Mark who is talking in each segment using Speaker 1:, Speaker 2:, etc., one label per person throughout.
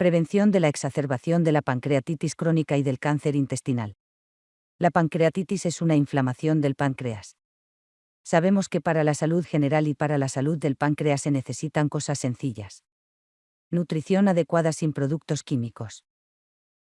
Speaker 1: Prevención de la exacerbación de la pancreatitis crónica y del cáncer intestinal. La pancreatitis es una inflamación del páncreas. Sabemos que para la salud general y para la salud del páncreas se necesitan cosas sencillas. Nutrición adecuada sin productos químicos.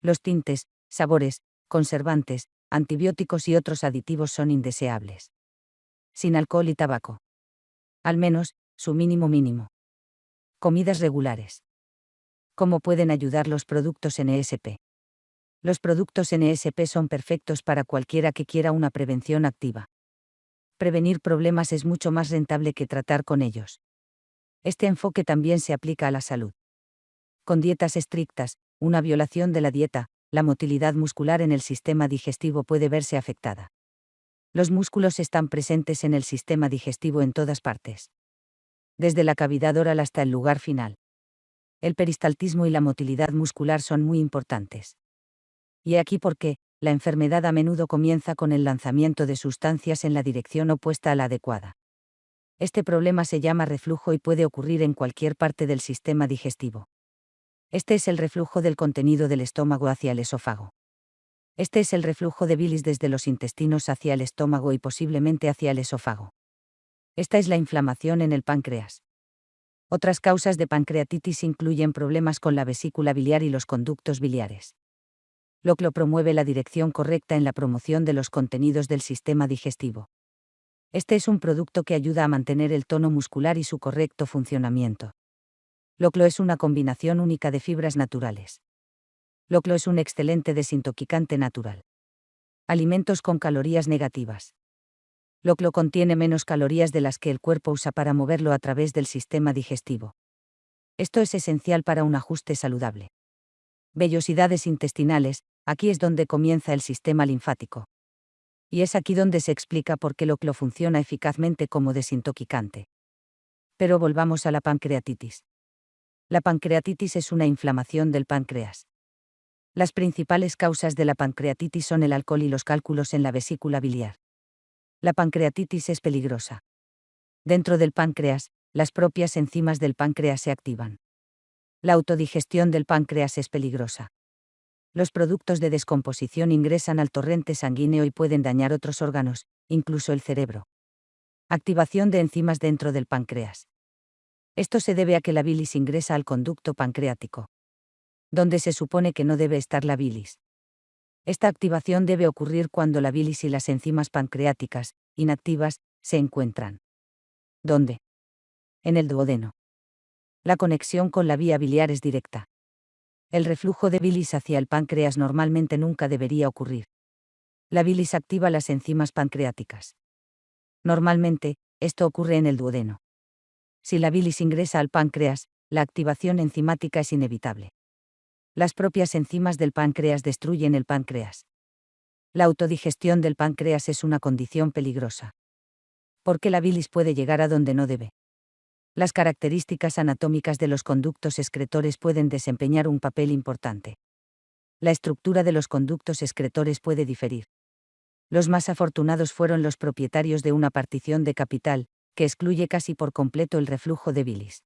Speaker 1: Los tintes, sabores, conservantes, antibióticos y otros aditivos son indeseables. Sin alcohol y tabaco. Al menos, su mínimo mínimo. Comidas regulares. ¿Cómo pueden ayudar los productos NSP? Los productos NSP son perfectos para cualquiera que quiera una prevención activa. Prevenir problemas es mucho más rentable que tratar con ellos. Este enfoque también se aplica a la salud. Con dietas estrictas, una violación de la dieta, la motilidad muscular en el sistema digestivo puede verse afectada. Los músculos están presentes en el sistema digestivo en todas partes. Desde la cavidad oral hasta el lugar final. El peristaltismo y la motilidad muscular son muy importantes. Y aquí por qué, la enfermedad a menudo comienza con el lanzamiento de sustancias en la dirección opuesta a la adecuada. Este problema se llama reflujo y puede ocurrir en cualquier parte del sistema digestivo. Este es el reflujo del contenido del estómago hacia el esófago. Este es el reflujo de bilis desde los intestinos hacia el estómago y posiblemente hacia el esófago. Esta es la inflamación en el páncreas. Otras causas de pancreatitis incluyen problemas con la vesícula biliar y los conductos biliares. Lo que lo promueve la dirección correcta en la promoción de los contenidos del sistema digestivo. Este es un producto que ayuda a mantener el tono muscular y su correcto funcionamiento. Loclo es una combinación única de fibras naturales. Loclo es un excelente desintoxicante natural. Alimentos con calorías negativas. Loclo contiene menos calorías de las que el cuerpo usa para moverlo a través del sistema digestivo. Esto es esencial para un ajuste saludable. Vellosidades intestinales, aquí es donde comienza el sistema linfático. Y es aquí donde se explica por qué Loclo funciona eficazmente como desintoxicante. Pero volvamos a la pancreatitis. La pancreatitis es una inflamación del páncreas. Las principales causas de la pancreatitis son el alcohol y los cálculos en la vesícula biliar. La pancreatitis es peligrosa. Dentro del páncreas, las propias enzimas del páncreas se activan. La autodigestión del páncreas es peligrosa. Los productos de descomposición ingresan al torrente sanguíneo y pueden dañar otros órganos, incluso el cerebro. Activación de enzimas dentro del páncreas. Esto se debe a que la bilis ingresa al conducto pancreático. Donde se supone que no debe estar la bilis. Esta activación debe ocurrir cuando la bilis y las enzimas pancreáticas, inactivas, se encuentran. ¿Dónde? En el duodeno. La conexión con la vía biliar es directa. El reflujo de bilis hacia el páncreas normalmente nunca debería ocurrir. La bilis activa las enzimas pancreáticas. Normalmente, esto ocurre en el duodeno. Si la bilis ingresa al páncreas, la activación enzimática es inevitable. Las propias enzimas del páncreas destruyen el páncreas. La autodigestión del páncreas es una condición peligrosa. Porque la bilis puede llegar a donde no debe. Las características anatómicas de los conductos excretores pueden desempeñar un papel importante. La estructura de los conductos excretores puede diferir. Los más afortunados fueron los propietarios de una partición de capital, que excluye casi por completo el reflujo de bilis.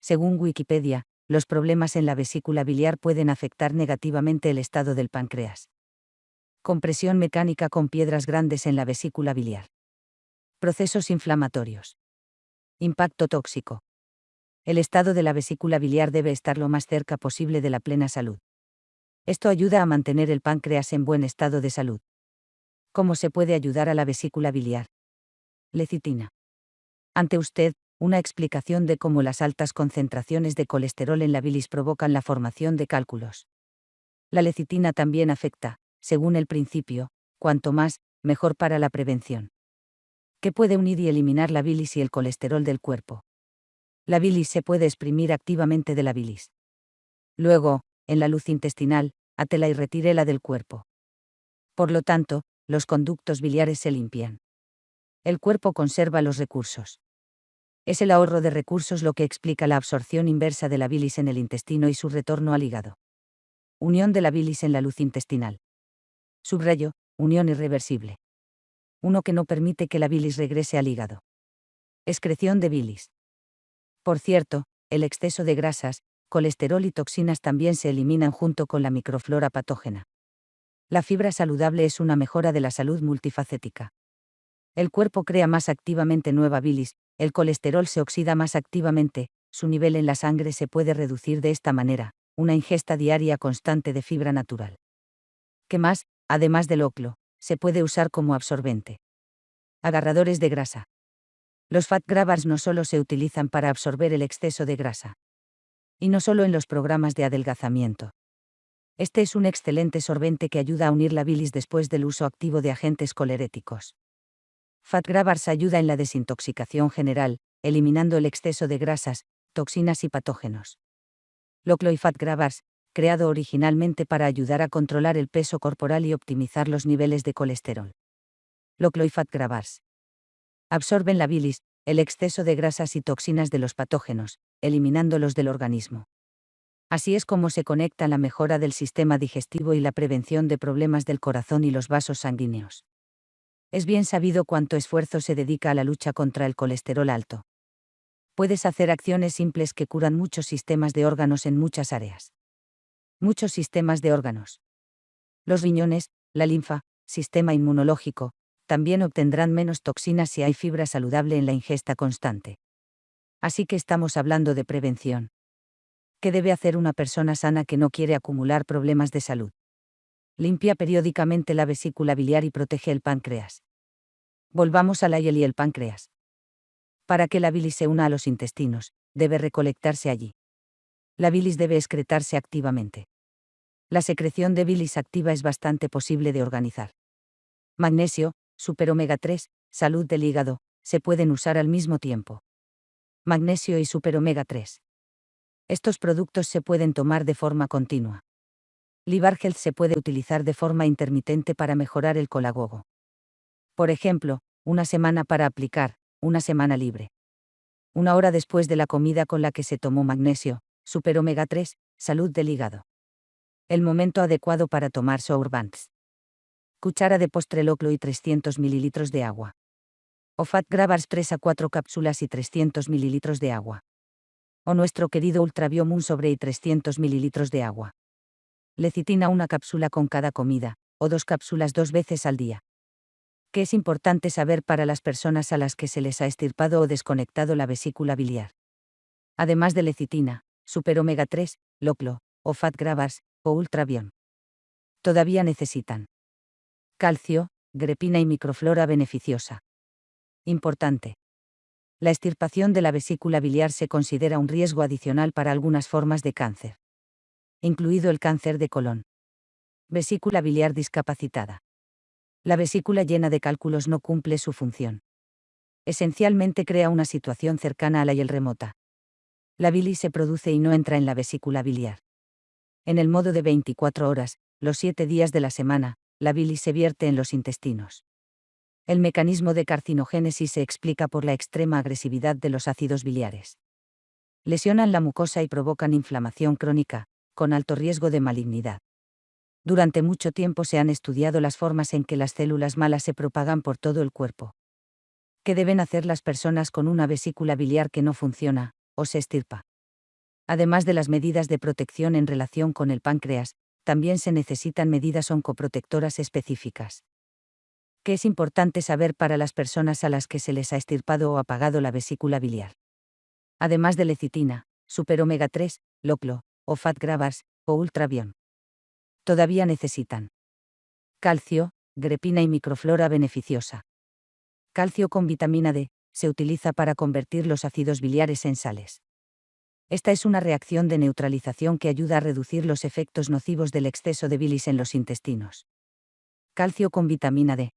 Speaker 1: Según Wikipedia, los problemas en la vesícula biliar pueden afectar negativamente el estado del páncreas. Compresión mecánica con piedras grandes en la vesícula biliar. Procesos inflamatorios. Impacto tóxico. El estado de la vesícula biliar debe estar lo más cerca posible de la plena salud. Esto ayuda a mantener el páncreas en buen estado de salud. ¿Cómo se puede ayudar a la vesícula biliar? Lecitina ante usted, una explicación de cómo las altas concentraciones de colesterol en la bilis provocan la formación de cálculos. La lecitina también afecta, según el principio, cuanto más, mejor para la prevención. ¿Qué puede unir y eliminar la bilis y el colesterol del cuerpo? La bilis se puede exprimir activamente de la bilis. Luego, en la luz intestinal, atela y retírela del cuerpo. Por lo tanto, los conductos biliares se limpian. El cuerpo conserva los recursos. Es el ahorro de recursos lo que explica la absorción inversa de la bilis en el intestino y su retorno al hígado. Unión de la bilis en la luz intestinal. Subrayo, unión irreversible. Uno que no permite que la bilis regrese al hígado. Excreción de bilis. Por cierto, el exceso de grasas, colesterol y toxinas también se eliminan junto con la microflora patógena. La fibra saludable es una mejora de la salud multifacética. El cuerpo crea más activamente nueva bilis, el colesterol se oxida más activamente, su nivel en la sangre se puede reducir de esta manera, una ingesta diaria constante de fibra natural. ¿Qué más, además del oclo, se puede usar como absorbente? Agarradores de grasa. Los fat grabbers no solo se utilizan para absorber el exceso de grasa. Y no solo en los programas de adelgazamiento. Este es un excelente sorbente que ayuda a unir la bilis después del uso activo de agentes coleréticos. Fat grabbers ayuda en la desintoxicación general, eliminando el exceso de grasas, toxinas y patógenos. Loclo y creado originalmente para ayudar a controlar el peso corporal y optimizar los niveles de colesterol. Loclo y absorben la bilis, el exceso de grasas y toxinas de los patógenos, eliminándolos del organismo. Así es como se conecta la mejora del sistema digestivo y la prevención de problemas del corazón y los vasos sanguíneos. Es bien sabido cuánto esfuerzo se dedica a la lucha contra el colesterol alto. Puedes hacer acciones simples que curan muchos sistemas de órganos en muchas áreas. Muchos sistemas de órganos. Los riñones, la linfa, sistema inmunológico, también obtendrán menos toxinas si hay fibra saludable en la ingesta constante. Así que estamos hablando de prevención. ¿Qué debe hacer una persona sana que no quiere acumular problemas de salud? Limpia periódicamente la vesícula biliar y protege el páncreas. Volvamos a la y el páncreas. Para que la bilis se una a los intestinos, debe recolectarse allí. La bilis debe excretarse activamente. La secreción de bilis activa es bastante posible de organizar. Magnesio, super omega 3, salud del hígado, se pueden usar al mismo tiempo. Magnesio y super omega 3. Estos productos se pueden tomar de forma continua. Health se puede utilizar de forma intermitente para mejorar el colagogo. Por ejemplo, una semana para aplicar, una semana libre. Una hora después de la comida con la que se tomó magnesio, super omega 3, salud del hígado. El momento adecuado para tomar Sourbands cuchara de postre loclo y 300 ml de agua. O Fat Grabbers 3 a 4 cápsulas y 300 ml de agua. O nuestro querido Ultraviomun sobre y 300 ml de agua. Lecitina una cápsula con cada comida, o dos cápsulas dos veces al día. ¿Qué es importante saber para las personas a las que se les ha estirpado o desconectado la vesícula biliar. Además de lecitina, super omega 3, loclo, o fat grabbers, o ultravion. Todavía necesitan calcio, grepina y microflora beneficiosa. Importante. La extirpación de la vesícula biliar se considera un riesgo adicional para algunas formas de cáncer. Incluido el cáncer de colon. Vesícula biliar discapacitada. La vesícula llena de cálculos no cumple su función. Esencialmente crea una situación cercana a la hiel remota. La bilis se produce y no entra en la vesícula biliar. En el modo de 24 horas, los 7 días de la semana, la bilis se vierte en los intestinos. El mecanismo de carcinogénesis se explica por la extrema agresividad de los ácidos biliares. Lesionan la mucosa y provocan inflamación crónica, con alto riesgo de malignidad. Durante mucho tiempo se han estudiado las formas en que las células malas se propagan por todo el cuerpo. ¿Qué deben hacer las personas con una vesícula biliar que no funciona, o se estirpa? Además de las medidas de protección en relación con el páncreas, también se necesitan medidas oncoprotectoras específicas. ¿Qué es importante saber para las personas a las que se les ha estirpado o apagado la vesícula biliar? Además de lecitina, super omega 3, loclo, o fat grabbers, o ultravion. Todavía necesitan calcio, grepina y microflora beneficiosa. Calcio con vitamina D, se utiliza para convertir los ácidos biliares en sales. Esta es una reacción de neutralización que ayuda a reducir los efectos nocivos del exceso de bilis en los intestinos. Calcio con vitamina D.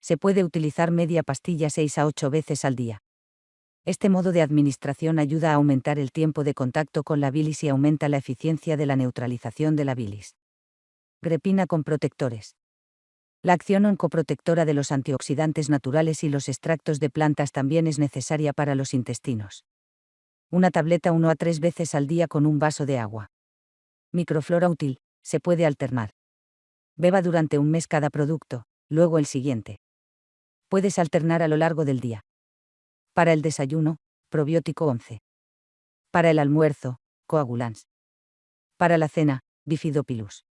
Speaker 1: Se puede utilizar media pastilla 6 a 8 veces al día. Este modo de administración ayuda a aumentar el tiempo de contacto con la bilis y aumenta la eficiencia de la neutralización de la bilis. Grepina con protectores. La acción oncoprotectora de los antioxidantes naturales y los extractos de plantas también es necesaria para los intestinos una tableta 1 a 3 veces al día con un vaso de agua. Microflora útil, se puede alternar. Beba durante un mes cada producto, luego el siguiente. Puedes alternar a lo largo del día. Para el desayuno, probiótico 11. Para el almuerzo, coagulans. Para la cena, bifidopilus.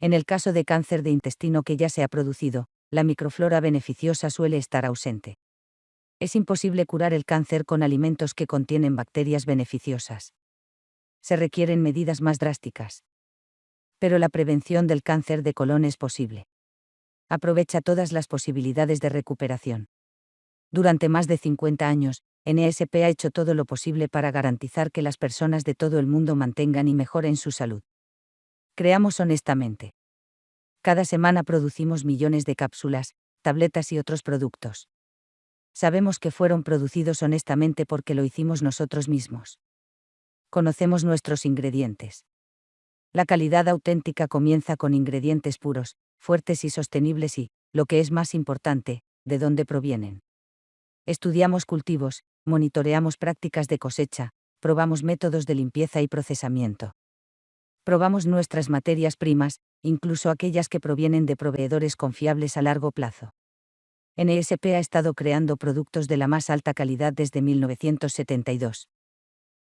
Speaker 1: En el caso de cáncer de intestino que ya se ha producido, la microflora beneficiosa suele estar ausente. Es imposible curar el cáncer con alimentos que contienen bacterias beneficiosas. Se requieren medidas más drásticas. Pero la prevención del cáncer de colon es posible. Aprovecha todas las posibilidades de recuperación. Durante más de 50 años, NSP ha hecho todo lo posible para garantizar que las personas de todo el mundo mantengan y mejoren su salud. Creamos honestamente. Cada semana producimos millones de cápsulas, tabletas y otros productos. Sabemos que fueron producidos honestamente porque lo hicimos nosotros mismos. Conocemos nuestros ingredientes. La calidad auténtica comienza con ingredientes puros, fuertes y sostenibles y, lo que es más importante, de dónde provienen. Estudiamos cultivos, monitoreamos prácticas de cosecha, probamos métodos de limpieza y procesamiento. Probamos nuestras materias primas, incluso aquellas que provienen de proveedores confiables a largo plazo. NSP ha estado creando productos de la más alta calidad desde 1972.